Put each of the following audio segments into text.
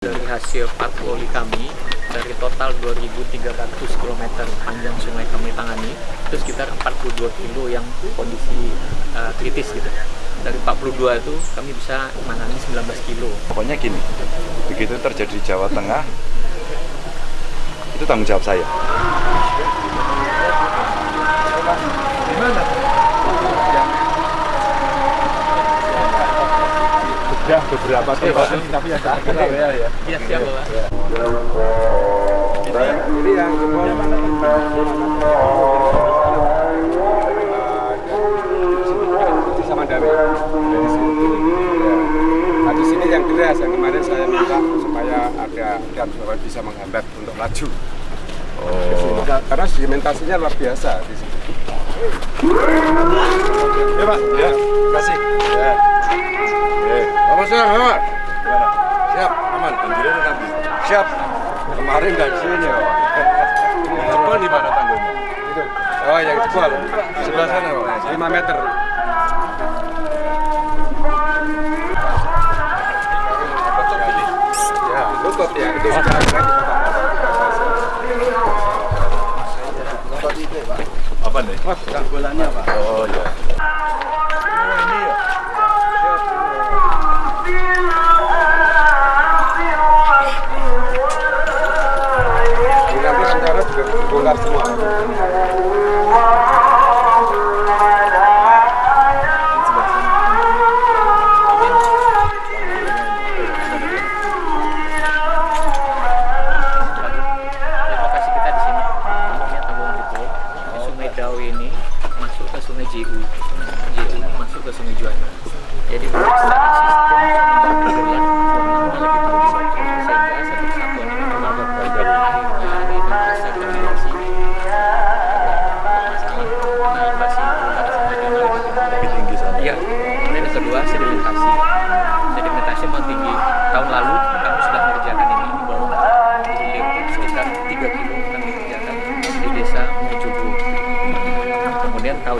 Dari hasil patroli kami, dari total 2.300 km panjang sungai kami tangani, itu sekitar 42 kilo yang kondisi uh, kritis gitu. Dari 42 itu kami bisa menangani 19 kilo. Pokoknya gini, begitu terjadi di Jawa Tengah, itu tanggung jawab saya. Sudah beberapa tempat tapi yang terkenal ya ya. Iya, siap Bapak. Ini yang sama Dawe. Nah, di sini yang deras yang kemarin saya minta supaya ada dam supaya bisa menghambat untuk laju. Oh. Karena sedimentasinya luar biasa di sini. Ya Pak, ya, terima kasih. Ya. Eh, Bapak saya, Bapak. Gimana? Siap, aman. Banjirnya nanti. Siap. Kemarin nggak sini ya. Jebol di mana tanggulnya? Itu. Oh, yang jebol. Sebelah sana, Pak. 5 meter. Ya, lutut ya. Itu Apa nih? tanggulannya, Pak. Oh ya. Rencana juga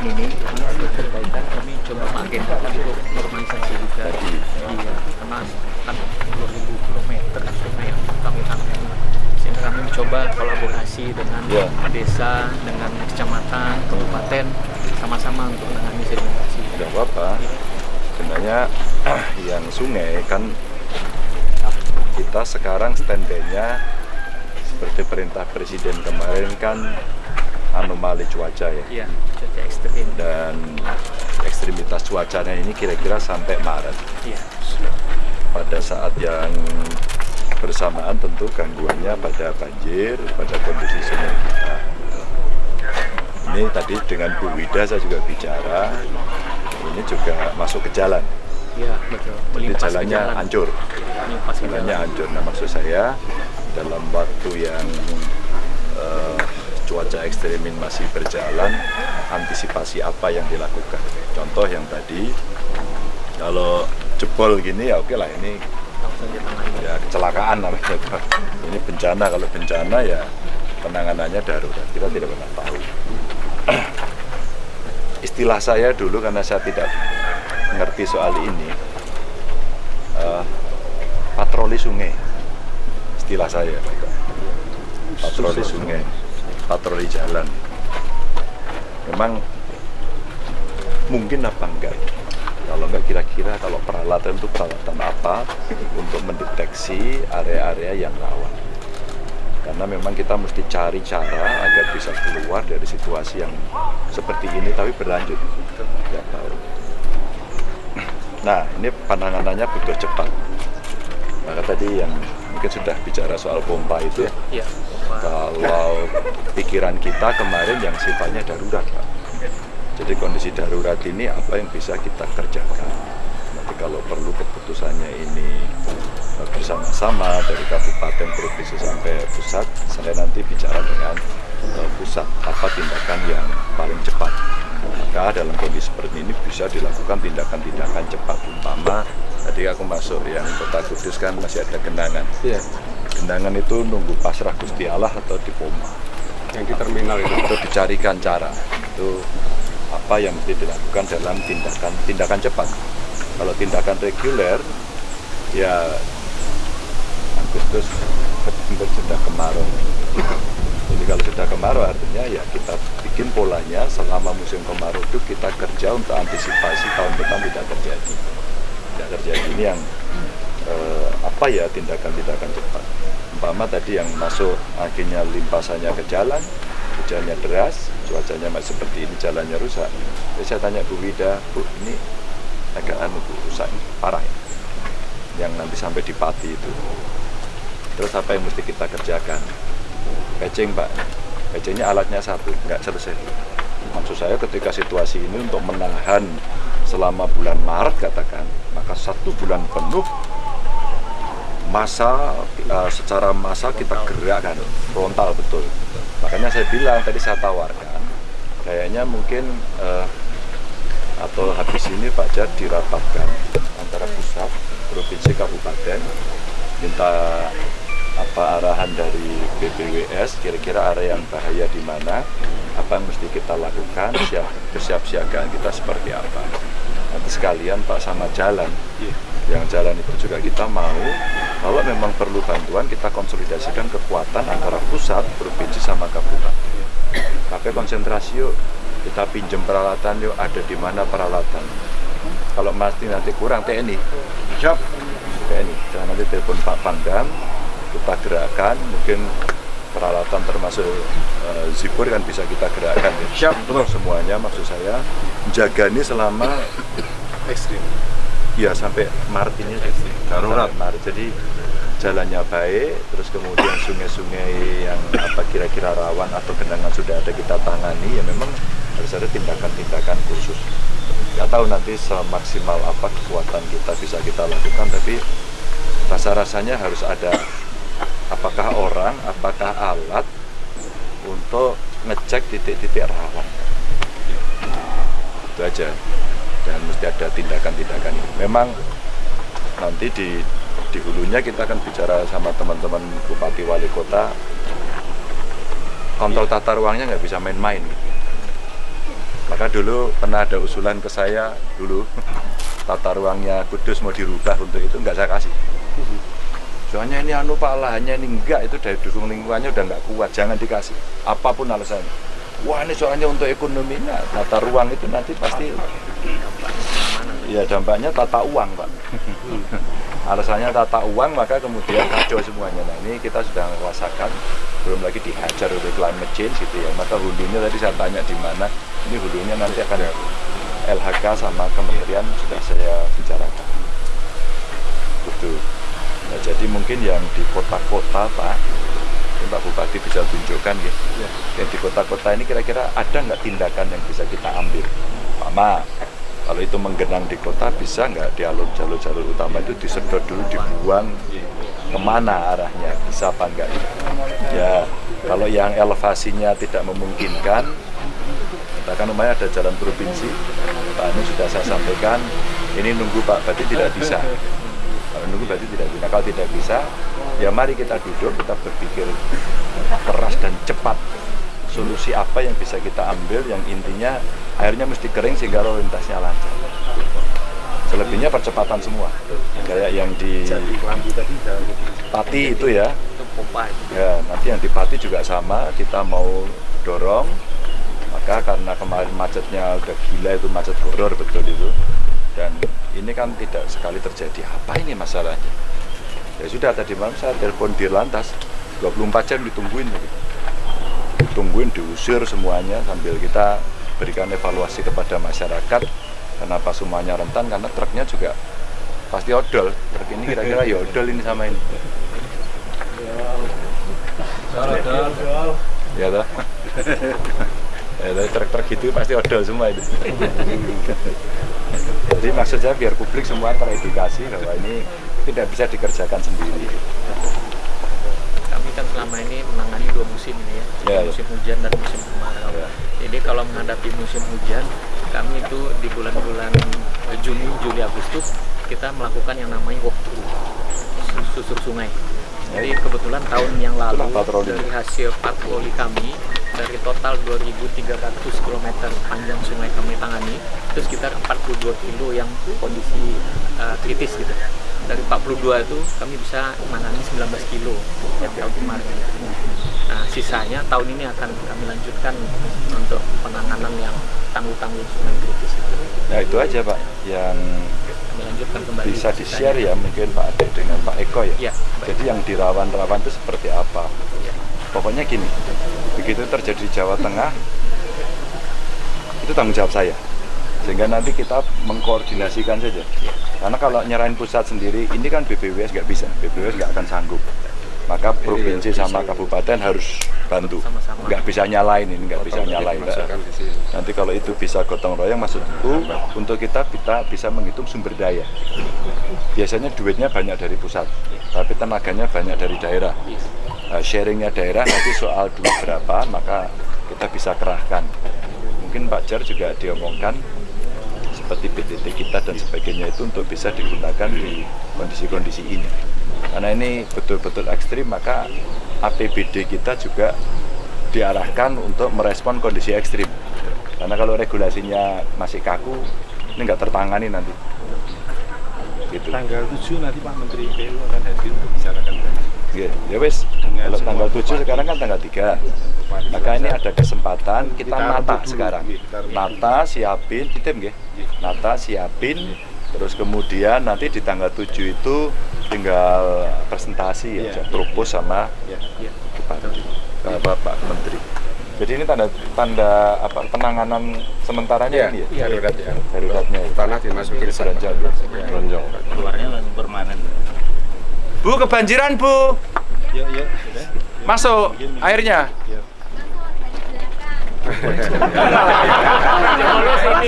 tahun ini perbaikan kami coba mengagendakan untuk normalisasi juga. Iya, karena kan 2000 km sungai yang kami tangani. Sehingga kami mencoba kolaborasi dengan Iya. desa, dengan kecamatan, kabupaten, sama-sama untuk menangani sedimentasi. Tidak apa-apa. Sebenarnya yang sungai kan kita sekarang standby-nya seperti perintah presiden kemarin kan anomali cuaca ya. Iya, cuaca ekstrim. Dan ekstremitas cuacanya ini kira-kira sampai Maret. Iya. pada saat yang bersamaan tentu gangguannya pada banjir, pada kondisi sungai kita. Ini tadi dengan Bu Wida saya juga bicara, ini juga masuk ke jalan. Iya, betul. Jadi jalannya jalan. hancur, jalannya jalan. hancur. Nah maksud saya dalam waktu yang eh, cuaca ekstremin masih berjalan, antisipasi apa yang dilakukan? Contoh yang tadi, kalau jebol gini ya oke lah ini ya kecelakaan namanya ini bencana kalau bencana ya penanganannya darurat kita tidak pernah tahu. Istilah saya dulu karena saya tidak mengerti soal ini eh, patroli sungai istilah saya patroli sungai patroli jalan. Memang mungkin apa enggak? Kalau enggak kira-kira kalau peralatan itu peralatan apa untuk mendeteksi area-area yang rawan? Karena memang kita mesti cari cara agar bisa keluar dari situasi yang seperti ini tapi berlanjut. Ya tahu. Nah ini penanganannya butuh cepat. Maka tadi yang mungkin sudah bicara soal pompa itu Iya. Wah, kalau pikiran kita kemarin yang sifatnya darurat Pak. Jadi kondisi darurat ini apa yang bisa kita kerjakan. Nanti kalau perlu keputusannya ini eh, bersama-sama dari kabupaten, provinsi sampai pusat, saya nanti bicara dengan eh, pusat apa tindakan yang paling cepat. Maka dalam kondisi seperti ini bisa dilakukan tindakan-tindakan cepat, umpama tadi aku masuk yang kota Kudus kan masih ada genangan. Iya. Gendangan itu nunggu pasrah Gusti Allah atau di Poma. Yang di terminal itu. Itu dicarikan cara. Itu apa yang mesti dilakukan dalam tindakan tindakan cepat. Kalau tindakan reguler, ya Agustus sudah kemarau. Jadi kalau sudah kemarau artinya ya kita bikin polanya selama musim kemarau itu kita kerja untuk antisipasi tahun depan tidak terjadi. Tidak terjadi ini yang apa ya tindakan-tindakan cepat. Umpama tadi yang masuk akhirnya limpasannya ke jalan, hujannya deras, cuacanya masih seperti ini, jalannya rusak. Jadi saya tanya Bu Wida, Bu ini agak anu Bu, rusak parah ya? yang nanti sampai di Pati itu. Terus apa yang mesti kita kerjakan? Patching Pak, patchingnya alatnya satu, nggak selesai. Maksud saya ketika situasi ini untuk menahan selama bulan Maret katakan, maka satu bulan penuh masa uh, secara masa kita gerakkan frontal betul. Makanya saya bilang tadi saya tawarkan, kayaknya mungkin uh, atau habis ini Pak Jad dirapatkan antara pusat, provinsi, kabupaten, minta apa arahan dari BPWS, kira-kira area yang bahaya di mana, apa yang mesti kita lakukan, siap kesiapsiagaan kita seperti apa. Nanti sekalian Pak sama jalan, yang jalan itu juga kita mau kalau memang perlu bantuan kita konsolidasikan kekuatan antara pusat, provinsi sama kabupaten. Tapi konsentrasi yuk, kita pinjam peralatan yuk, ada di mana peralatan. Kalau masih nanti kurang TNI, siap TNI. Jangan nanti telepon Pak Pangdam, kita gerakkan, mungkin peralatan termasuk uh, zipur kan bisa kita gerakkan. Siap, betul. Semuanya maksud saya menjaga ini selama ekstrim ya sampai Maret ini darurat Maret. Jadi jalannya baik terus kemudian sungai-sungai yang apa kira-kira rawan atau genangan sudah ada kita tangani ya memang harus ada tindakan-tindakan khusus. Nggak tahu nanti semaksimal apa kekuatan kita bisa kita lakukan tapi rasa-rasanya harus ada. Apakah orang apakah alat untuk ngecek titik-titik rawan? Itu aja dan mesti ada tindakan-tindakan ini. Memang nanti di di hulunya kita akan bicara sama teman-teman bupati wali kota kontrol tata ruangnya nggak bisa main-main. Maka dulu pernah ada usulan ke saya dulu tata ruangnya Kudus mau dirubah untuk itu nggak saya kasih. Soalnya ini anu pak lahannya ini enggak itu dari dukung lingkungannya udah nggak kuat jangan dikasih apa pun alasannya. Wah ini soalnya untuk ekonominya tata ruang itu nanti pasti ya dampaknya tata uang pak alasannya tata uang maka kemudian kacau semuanya nah ini kita sudah merasakan belum lagi dihajar oleh climate change gitu ya maka hulunya tadi saya tanya di mana ini hulunya nanti akan LHK sama kementerian sudah saya bicarakan betul nah, jadi mungkin yang di kota-kota pak Pak Bupati bisa tunjukkan ya. ya. Yang di kota-kota ini kira-kira ada nggak tindakan yang bisa kita ambil? Mama, kalau itu menggenang di kota bisa nggak di alur jalur-jalur utama itu disedot dulu dibuang ke mana arahnya? Bisa apa enggak ya kalau yang elevasinya tidak memungkinkan katakan namanya ada jalan provinsi Pak Anu sudah saya sampaikan ini nunggu Pak berarti tidak bisa. Kalau nunggu berarti tidak bisa. Kalau tidak bisa ya mari kita duduk kita berpikir keras dan cepat solusi apa yang bisa kita ambil yang intinya airnya mesti kering sehingga lalu lintasnya lancar. Selebihnya percepatan semua. Kayak yang di Pati itu ya. Ya nanti yang di Pati juga sama. Kita mau dorong. Maka karena kemarin macetnya udah gila itu macet horor betul itu. Dan ini kan tidak sekali terjadi. Apa ini masalahnya? Ya sudah tadi malam saya telepon di lantas. 24 jam ditungguin ditungguin diusir semuanya sambil kita berikan evaluasi kepada masyarakat kenapa semuanya rentan karena truknya juga pasti odol. Truk ini kira-kira ya odol ini sama ini. Ya toh. Ya toh truk-truk gitu pasti odol semua itu. Jadi maksudnya biar publik semua teredukasi bahwa ini tidak bisa dikerjakan sendiri kami kan selama ini menangani dua musim ini ya, Ya, ya. musim hujan dan musim kemarau. Ya. Jadi kalau menghadapi musim hujan, kami itu di bulan-bulan Juni, Juli, Agustus kita melakukan yang namanya sus- susur sungai. Jadi kebetulan tahun yang lalu dari hasil patroli kami dari total 2.300 km panjang sungai kami tangani, itu sekitar 42 kilo yang kondisi eh, kritis gitu. dari 42 itu kami bisa menangani 19 kilo yang tahun kemarin. Nah, sisanya tahun ini akan kami lanjutkan untuk penanganan yang tanggul-tanggul sungai kritis itu. Nah itu aja Pak yang Kami lanjutkan kembali. bisa di sisanya. share ya mungkin Pak Ade dengan Pak Eko ya. Baik. Jadi yang di rawan-rawan itu seperti apa? Iya. Pokoknya gini, begitu terjadi di Jawa Tengah, itu tanggung jawab saya. Sehingga nanti kita mengkoordinasikan saja. Karena kalau nyerahin pusat sendiri, ini kan BPWS nggak bisa, BPWS nggak akan sanggup. Maka provinsi sama kabupaten harus bantu. Nggak bisa nyalain ini, nggak bisa nyalain. Nanti kalau itu bisa gotong royong, maksudku untuk kita kita bisa menghitung sumber daya. Biasanya duitnya banyak dari pusat, tapi tenaganya banyak dari daerah. Nah, sharingnya daerah nanti soal duit berapa, maka kita bisa kerahkan. Mungkin Pak Jar juga diomongkan seperti PTT kita dan sebagainya itu untuk bisa digunakan di kondisi-kondisi ini. Karena ini betul-betul ekstrim, maka APBD kita juga diarahkan untuk merespon kondisi ekstrim. Karena kalau regulasinya masih kaku, ini nggak tertangani nanti. Gitu. tanggal 7 nanti Pak Menteri PLU akan hadir untuk bicarakan tadi. Ya, ya wes, kalau tanggal 7 bupati. sekarang kan tanggal 3. Maka ini ada kesempatan kita nata sekarang. iya. Nata, siapin, titip nggih. Iya. Nata, siapin, terus kemudian nanti di tanggal 7 itu tinggal presentasi Iya, aja, iya, propose sama Ya. Iya. Bupati, ke Bapak Menteri. Jadi ini tanda tanda apa penanganan sementaranya ini ya? Iya, darurat ya. Daruratnya ya. Tanah dimasukin Beranjak ya. Beranjak. Keluarnya langsung permanen. Bu, kebanjiran, Bu. Ya, ya, sudah. Masuk airnya. Ya.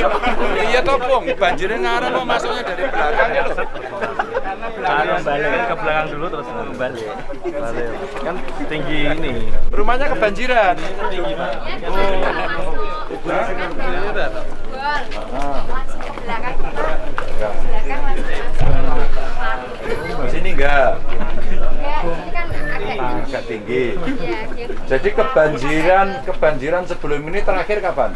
iya Pung. Banjirnya ngarang kok masuknya dari belakang ya loh. Anu balik ke belakang dulu terus balik. Balik. Kan tinggi ini. Rumahnya kebanjiran. Tinggi, Pak. belakang belakang Di sini enggak. ya ini kan agak Agak tinggi. Jadi kebanjiran, kebanjiran sebelum ini terakhir kapan?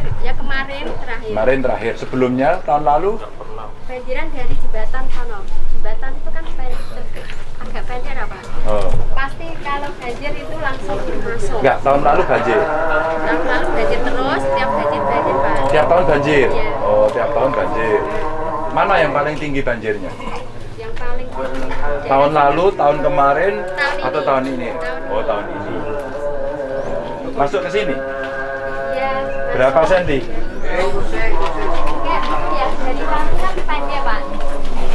Terakhir ya kemarin terakhir Kemarin terakhir. Sebelumnya tahun lalu banjiran dari jembatan sono jembatan itu kan pendek agak pendek apa Oh. pasti kalau banjir itu langsung masuk Enggak, tahun lalu banjir. tahun lalu banjir terus tiap banjir banjir pak Tiap tahun banjir. Iya. Oh, tiap tahun banjir. Mana yang paling tinggi banjirnya? yang paling Tahun lalu, tahun kemarin, Tahun ini. atau tahun ini? Tahun Oh, tahun ini. Masuk ke sini. Berapa senti?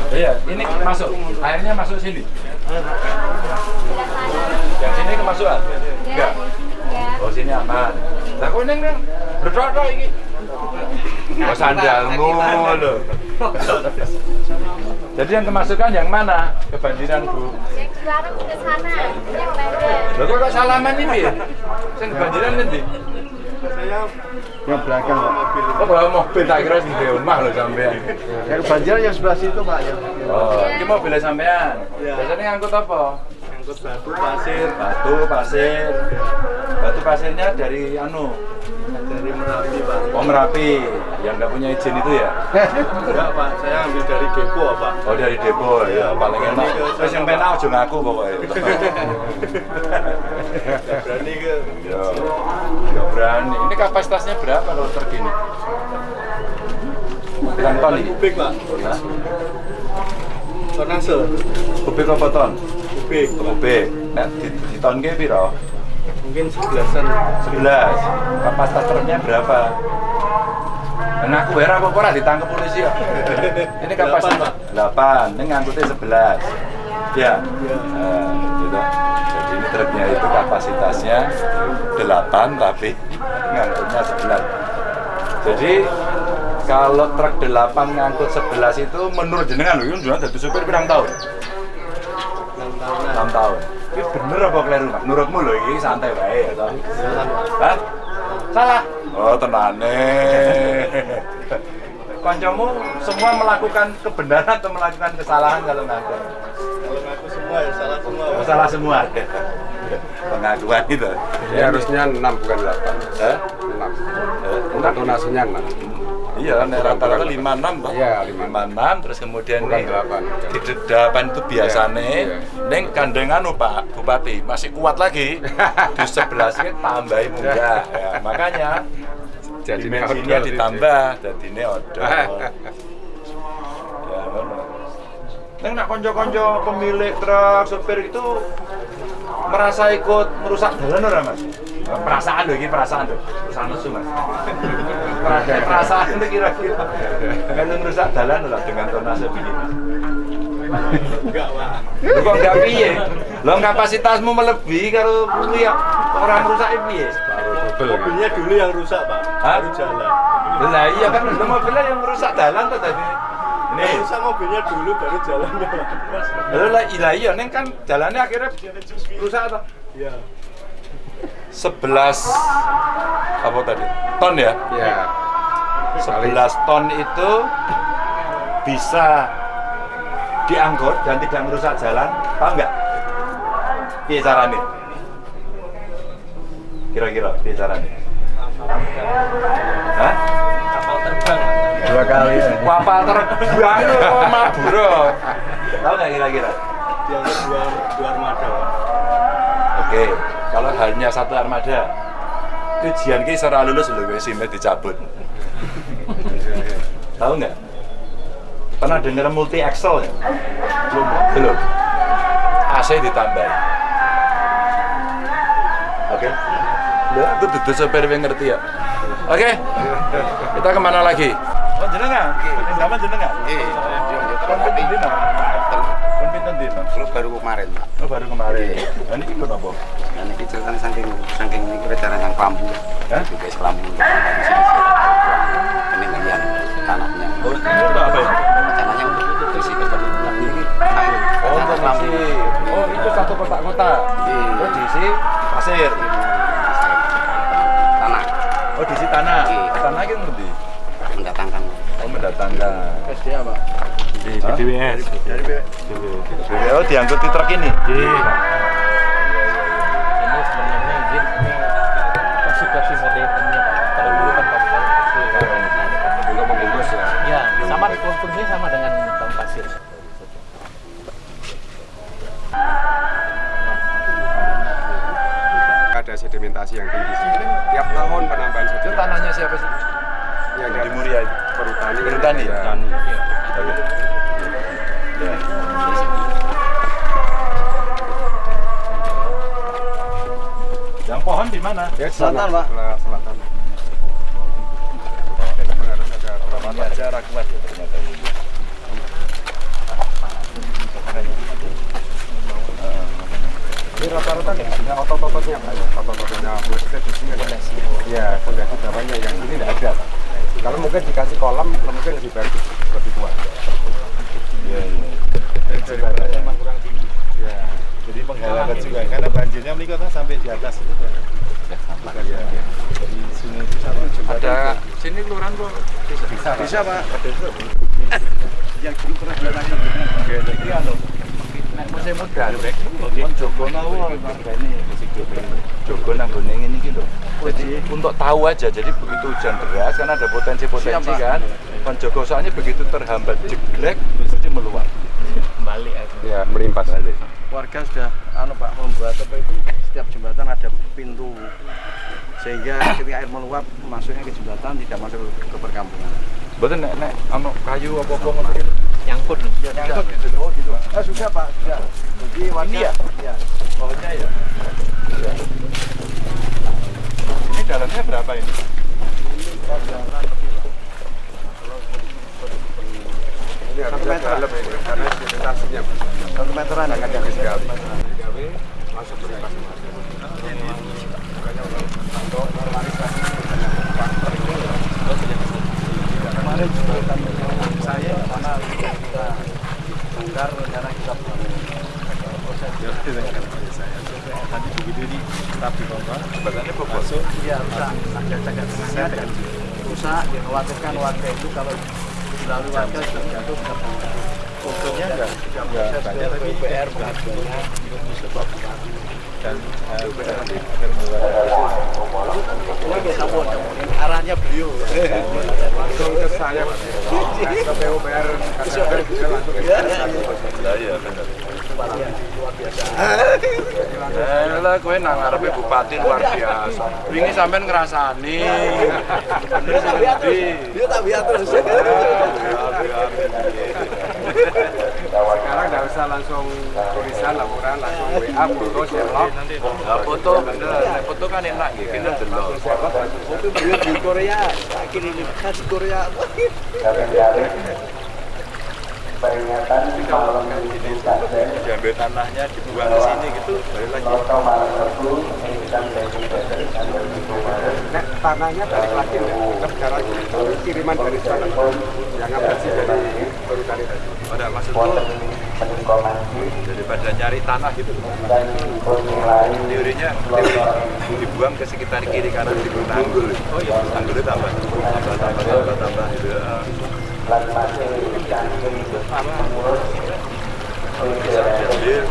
Iya, ini masuk. Airnya masuk sini. Yang sini kemasukan? Enggak. Oh, sini aman. Lah kok neng neng berdua iki. Oh, sandalmu lho. Jadi yang kemasukan yang mana? Kebanjiran, Bu. yang ke sana yang pendek Lho kok salaman ini ya? Sing kebanjiran nanti? Yang belakang Pak. Oh, bawa mobil tak kira di rumah lho sampean. Yang banjir yang sebelah situ Pak ya. Oh, ini mobilnya sampean. Iya. Biasanya ngangkut apa? Angkut batu pasir Batu, pasir. Batu pasirnya dari anu, dari Merapi Pak. Oh Merapi, yang nggak punya izin itu ya? Enggak Pak, saya ambil dari depo Pak. Oh dari depo ya, paling enak. Terus yang pengen aja ngaku pokoknya. Berani ke Ya, nggak berani. Ini kapasitasnya berapa kalau truk ini? Pirang ton ini? kubik Pak. Tonase. Kubik apa ton? Kubik. Kubik. Nah, di, di ton ke piro? Mungkin sebelasan. 11. Kapasitas truknya berapa? Nah, aku heran apa ora ditangkap polisi ya? Ini kapasitas 8, ini ngangkutnya 11. Ya. Nah, gitu. Jadi ini truknya itu kapasitasnya 8 tapi ngangkutnya 11. Jadi kalau truk 8 ngangkut 11 itu menurut jenengan lho, jenengan jadi supir pirang tahun? 6 tahun. Ini bener apa keliru, Mas? Menurutmu lho ini santai baik ya? Hah? Salah. Oh, tenane. Kancamu semua melakukan kebenaran atau melakukan kesalahan kalau ngangkut? Kalau ngaku semua ya salah semua. Pak. Salah semua. Pengakuan itu. Ini harusnya 6 bukan 8. Hah? 6. Untuk donasinya 6. Iya kan rata-rata 56 Pak. Iya, 56 terus kemudian nih di de- delapan itu biasanya Iya, neng kandengan Pak Bupati masih kuat lagi di sebelah sini tambahin munggah. Ya, makanya Jadi dimensinya ditambah jadi ini odol. ya. Neng nak konco-konco pemilik truk supir itu merasa ikut merusak jalan ora mas? Perasaan loh, ini perasaan loh, perasaan nesu mas. Perasaan, perasaan itu kira-kira. Kalau merusak jalan lah dengan tonase begini. Enggak, Pak. Lu kok enggak piye? Lo kapasitasmu melebihi kalau kuwi ya orang merusak piye? Mobilnya dulu yang rusak, Pak. Hah? Baru jalan. Lah iya kan mobilnya yang merusak jalan tuh tadi. Ini Nih, rusak mobilnya dulu baru jalannya, lah iya iya neng kan jalannya akhirnya rusak apa? Iya. 11 apa tadi? Ton ya? Ya. 11 ton itu bisa diangkut dan tidak merusak jalan, paham nggak? Piye caranya? Kira-kira piye caranya? Hah? Dua kali ya. Kapal terbang itu maburo. Tahu nggak kira-kira? Dianggap dua, dua armada. Oke, kalau hanya satu armada, ujian ki ora lulus lho wis SIM dicabut. Tahu nggak? Pernah dengar multi axle ya? Belum. Belum. AC ditambah. Oke. Loh, itu dudu sopir yang ngerti ya. Oke. Kita ke mana lagi? Oh jenengan? Sama jenengan? Iya, pinten dino? Kalau baru kemarin, Pak. Oh baru kemarin. Nah, ini ikut apa? Dan ini ceritanya saking saking ini rencana yang kelambu. Hah? Juga kelambu. Di sini peninggian tanahnya. Oh, itu apa ya? Rencananya untuk isi kebetulan ini air. Oh, diisi. Oh, itu satu kotak kota. Iya. Oh, diisi pasir. Tanah Oh, diisi tanah. Iya. Tanah itu ngendi? mendatangkan. Oh, mendatangkan. SDA, Pak. Di. Dari. Oh, diangkut di truk ini. Iya. ini sebenarnya izin ini klasifikasi modernnya Pak. kalau dulu kan pasir Juga membungkus ya. ya sama konstruksinya sama dengan pasir Ada sedimentasi yang tinggi. Tiap tahun penambahan Itu sedimentasi. tanahnya siapa sih? Yang Di Muria itu. Perhutani. Perhutani ya? Mana? Ya, selatan, Pak. Selatan. Memang harus ada perawatan. jarak kuat ya ternyata ini. Rata-rata otot-ototnya, ya. otot-ototnya maksudnya di sini ada. Ya, fondasi bawahnya yang ini tidak ada. Pak. Kalau mungkin dikasih kolam, mungkin lebih bagus, lebih kuat. Iya, iya. Jembatannya memang kurang tinggi. Ya. Jadi juga karena banjirnya menikah sampai di atas itu, Di. Ada sini kelurahan kok bisa. Bisa, Bisa, Pak. Yang dulu pernah kita Oke, jadi anu nek musim muda kon jogo mau ini jogo nang gone ngene iki lho. Jadi untuk tahu aja, jadi begitu hujan deras kan ada potensi-potensi kan. Kon jogo soalnya begitu terhambat jeglek mesti meluap. kembali aja Ya, melimpas. Balik. warga sudah anu Pak membuat apa itu setiap jembatan ada pintu sehingga ketika air meluap masuknya ke jembatan tidak masuk ke perkampungan. Betul nek nek anu kayu apa-apa ngono iki. nyangkut Nyangkut gitu. Oh gitu. Ah sudah Pak, sudah. Jadi warga Ini ya? ya. Bawahnya ya. Ini dalamnya berapa ini? Ini harus dalam ini, karena sedimentasinya. Satu meteran ya kadang. Sekali. Gawe, langsung melimpas. Kemarin juga kan saya mana kita bongkar rencana kita bangun. Nanti begitu di tetap dibongkar. Badannya bobot. Masuk. Iya rusak, ada cacat tengahnya dan rusak. Dikhawatirkan warga itu kalau dilalui warga sudah jatuh sudah untungnya enggak enggak banyak tapi PR dan eh, Agar mengeluarkan arahnya beliau. Ke saya ke PUPR Lah iya. Bener. Eh lah kowe nang ngarepe bupati luar biasa. Wingi sampean ngrasani. Bener tak biar terus Sekarang enggak usah langsung tulisan laporan langsung WA foto share Lah foto. Bener, foto kan enak gitu, kita delok. itu beliau di Korea. Akhirnya ini khas Korea. Diambil tanahnya dibuang ke sini gitu, balik lagi. Nek tanahnya balik lagi enggak? Lagi. Tapi kiriman dari sana. Yang sih dari perhutani tadi. Pada maksudku daripada nyari tanah gitu. Teorinya teori dibuang ke sekitar kiri kanan di tanggul. Oh iya, tanggulnya tambah, tambah, tambah, tambah, tambah gitu. Bisa diambil,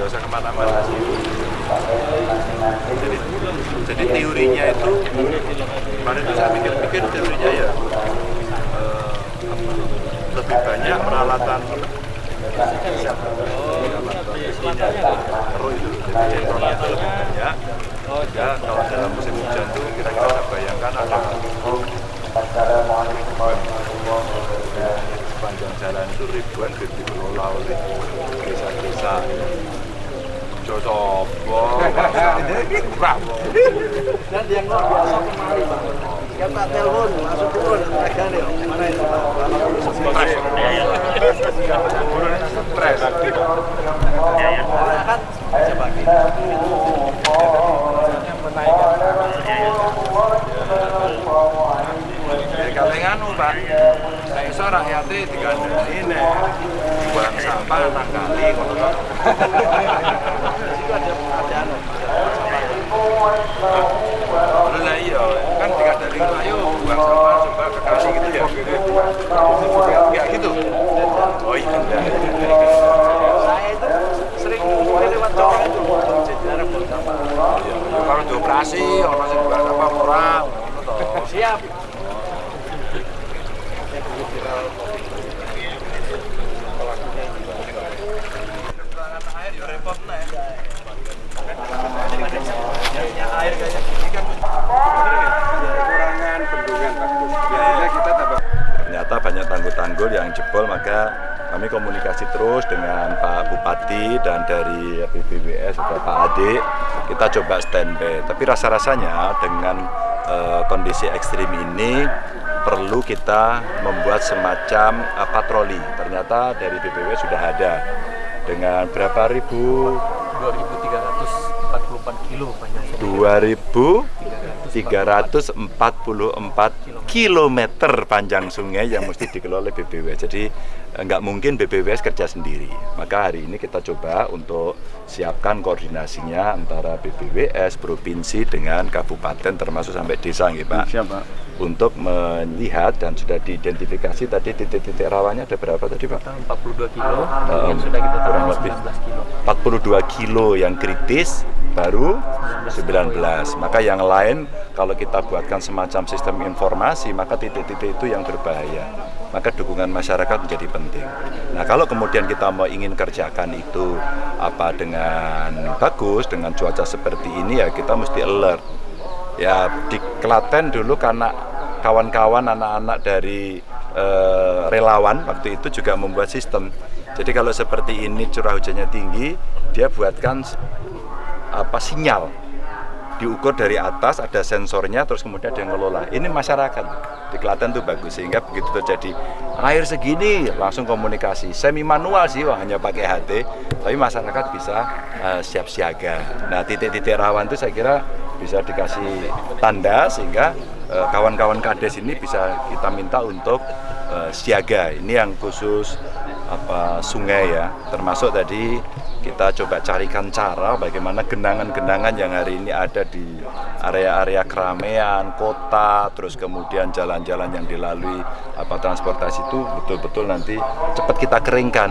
nggak usah ke mana-mana. Jadi, jadi teorinya itu kemarin tuh saya pikir-pikir teorinya ya eh, lebih banyak peralatan keruh itu jadi ya kalau dalam musim hujan tuh kira-kira saya bayangkan ada sepanjang jalan itu ribuan dikelola oleh desa-desa Josobo, Bravo. dan yang biasa kemarin bang kan tak telepon langsung turun mana itu Stres. Stres. orang kan coba Ya kalau nganu Pak, saya iso rakyatnya digandani nek buang sampah nang ngono to. Lho lah iya, kan digandani ayo buang sampah coba ke kali gitu ya. Ya gitu. Oh iya. saya itu sering lewat cowok itu jadi ada buang sampah Kalau dioperasi orang sing buang sampah ngono to. siap Kekurangan bendungan Pak. Biasanya kita tambah ternyata banyak tanggul-tanggul yang jebol maka kami komunikasi terus dengan Pak Bupati dan dari BPWS juga Pak Adik kita coba standby tapi rasa-rasanya dengan eh, kondisi ekstrim ini perlu kita membuat semacam eh, patroli. Ternyata dari BPWS sudah ada. Dengan berapa ribu? 2344 kilo panjang 2.344 kilometer panjang sungai yang mesti dikelola BPWS. Jadi eh, nggak mungkin BPWS kerja sendiri. Maka hari ini kita coba untuk siapkan koordinasinya antara BPWS, provinsi dengan kabupaten termasuk sampai desa, nggih, Pak. siap pak Untuk melihat dan sudah diidentifikasi tadi titik-titik rawannya ada berapa tadi, Pak? 42 kilo Um, yang sudah kita kurang lebih. 19 kilo 42 kilo yang kritis baru 19 maka yang lain kalau kita buatkan semacam sistem informasi maka titik-titik itu yang berbahaya maka dukungan masyarakat menjadi penting nah kalau kemudian kita mau ingin kerjakan itu apa dengan bagus dengan cuaca seperti ini ya kita mesti alert ya di Klaten dulu karena kawan-kawan anak-anak dari eh, relawan waktu itu juga membuat sistem. Jadi kalau seperti ini curah hujannya tinggi dia buatkan apa sinyal. Diukur dari atas ada sensornya terus kemudian dia ngelola. Ini masyarakat. Di Klaten tuh bagus sehingga begitu terjadi air segini langsung komunikasi. Semi manual sih wah, hanya pakai HT tapi masyarakat bisa eh, siap siaga. Nah titik-titik rawan itu saya kira bisa dikasih tanda sehingga eh, kawan-kawan kades ini bisa kita minta untuk eh, siaga ini yang khusus apa sungai ya termasuk tadi kita coba carikan cara bagaimana genangan-genangan yang hari ini ada di area-area keramaian, kota, terus kemudian jalan-jalan yang dilalui apa transportasi itu betul-betul nanti cepat kita keringkan.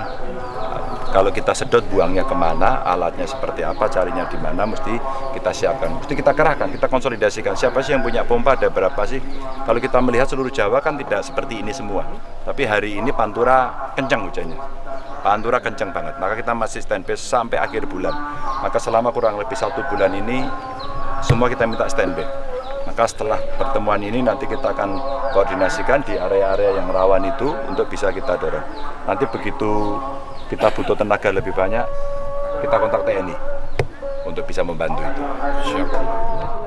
Kalau kita sedot buangnya ke mana, alatnya seperti apa, carinya di mana, mesti kita siapkan, mesti kita kerahkan, kita konsolidasikan. Siapa sih yang punya pompa, ada berapa sih? Kalau kita melihat seluruh Jawa kan tidak seperti ini semua. Tapi hari ini Pantura kencang hujannya. Pantura kencang banget, maka kita masih standby sampai akhir bulan. Maka selama kurang lebih satu bulan ini, semua kita minta standby. Maka setelah pertemuan ini nanti kita akan koordinasikan di area-area yang rawan itu untuk bisa kita dorong. Nanti begitu kita butuh tenaga lebih banyak, kita kontak TNI untuk bisa membantu itu. Siap.